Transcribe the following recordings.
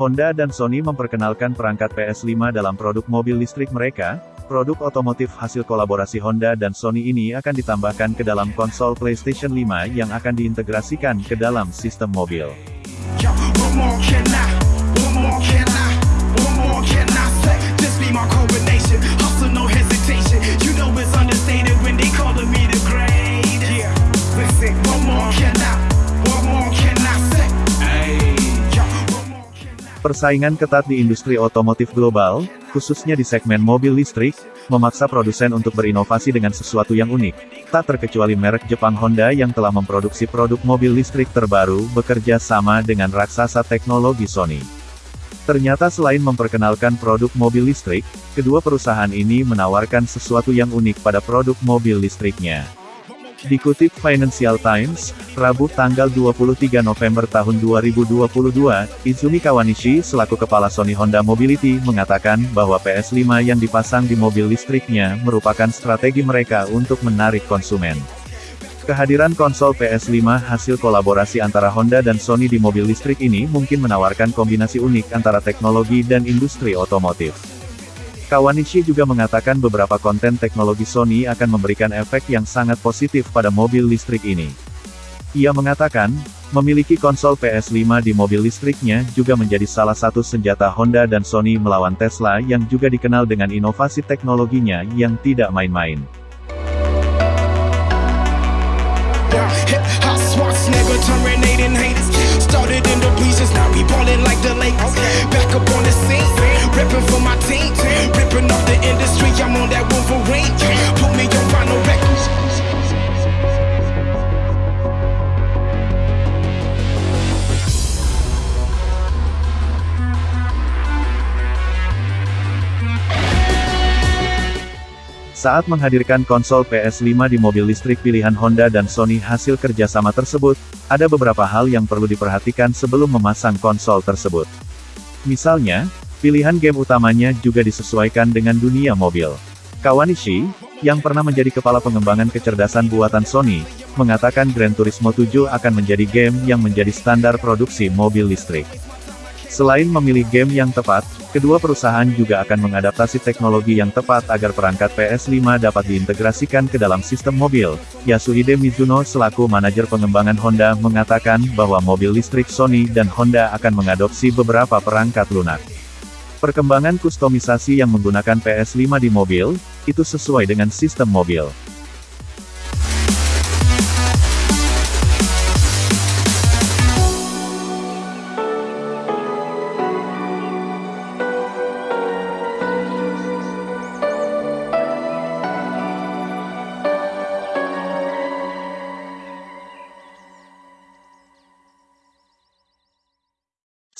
Honda dan Sony memperkenalkan perangkat PS5 dalam produk mobil listrik mereka. Produk otomotif hasil kolaborasi Honda dan Sony ini akan ditambahkan ke dalam konsol PlayStation 5 yang akan diintegrasikan ke dalam sistem mobil. Persaingan ketat di industri otomotif global, khususnya di segmen mobil listrik, memaksa produsen untuk berinovasi dengan sesuatu yang unik. Tak terkecuali merek Jepang Honda yang telah memproduksi produk mobil listrik terbaru, bekerja sama dengan raksasa teknologi Sony. Ternyata selain memperkenalkan produk mobil listrik, kedua perusahaan ini menawarkan sesuatu yang unik pada produk mobil listriknya. Dikutip Financial Times, Rabu tanggal 23 November tahun 2022, Izumi Kawanishi selaku kepala Sony Honda Mobility mengatakan bahwa PS5 yang dipasang di mobil listriknya merupakan strategi mereka untuk menarik konsumen. Kehadiran konsol PS5 hasil kolaborasi antara Honda dan Sony di mobil listrik ini mungkin menawarkan kombinasi unik antara teknologi dan industri otomotif. Kawanishi juga mengatakan beberapa konten teknologi Sony akan memberikan efek yang sangat positif pada mobil listrik ini. Ia mengatakan, memiliki konsol PS5 di mobil listriknya juga menjadi salah satu senjata Honda dan Sony melawan Tesla yang juga dikenal dengan inovasi teknologinya yang tidak main-main. Yeah, hip hop Schwarzenegger terminating haters. Started in the bleachers, now we ballin' like the Lakers. Back up on the scene, ripping for my team, Saat menghadirkan konsol PS5 di mobil listrik pilihan Honda dan Sony hasil kerjasama tersebut, ada beberapa hal yang perlu diperhatikan sebelum memasang konsol tersebut. Misalnya, pilihan game utamanya juga disesuaikan dengan dunia mobil. Kawanishi, yang pernah menjadi kepala pengembangan kecerdasan buatan Sony, mengatakan Gran Turismo 7 akan menjadi game yang menjadi standar produksi mobil listrik. Selain memilih game yang tepat, kedua perusahaan juga akan mengadaptasi teknologi yang tepat agar perangkat PS5 dapat diintegrasikan ke dalam sistem mobil. Yasuhide Mizuno selaku manajer pengembangan Honda mengatakan bahwa mobil listrik Sony dan Honda akan mengadopsi beberapa perangkat lunak. Perkembangan kustomisasi yang menggunakan PS5 di mobil, itu sesuai dengan sistem mobil.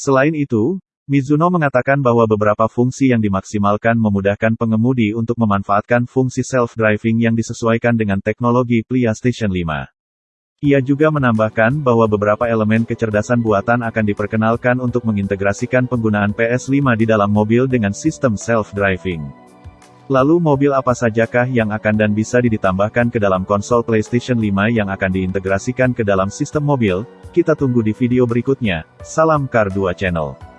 Selain itu, Mizuno mengatakan bahwa beberapa fungsi yang dimaksimalkan memudahkan pengemudi untuk memanfaatkan fungsi self-driving yang disesuaikan dengan teknologi PlayStation 5. Ia juga menambahkan bahwa beberapa elemen kecerdasan buatan akan diperkenalkan untuk mengintegrasikan penggunaan PS5 di dalam mobil dengan sistem self-driving. Lalu mobil apa sajakah yang akan dan bisa ditambahkan ke dalam konsol PlayStation 5 yang akan diintegrasikan ke dalam sistem mobil? Kita tunggu di video berikutnya. Salam Kar 2 Channel.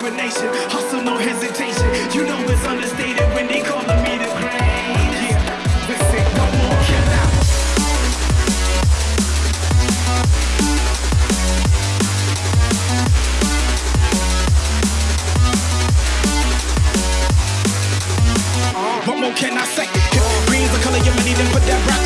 Coronation. Hustle, no hesitation. You know it's understated when they calling me the great. Yeah, listen, what more can I? What more can I say? Green's the color of money, then put that broccoli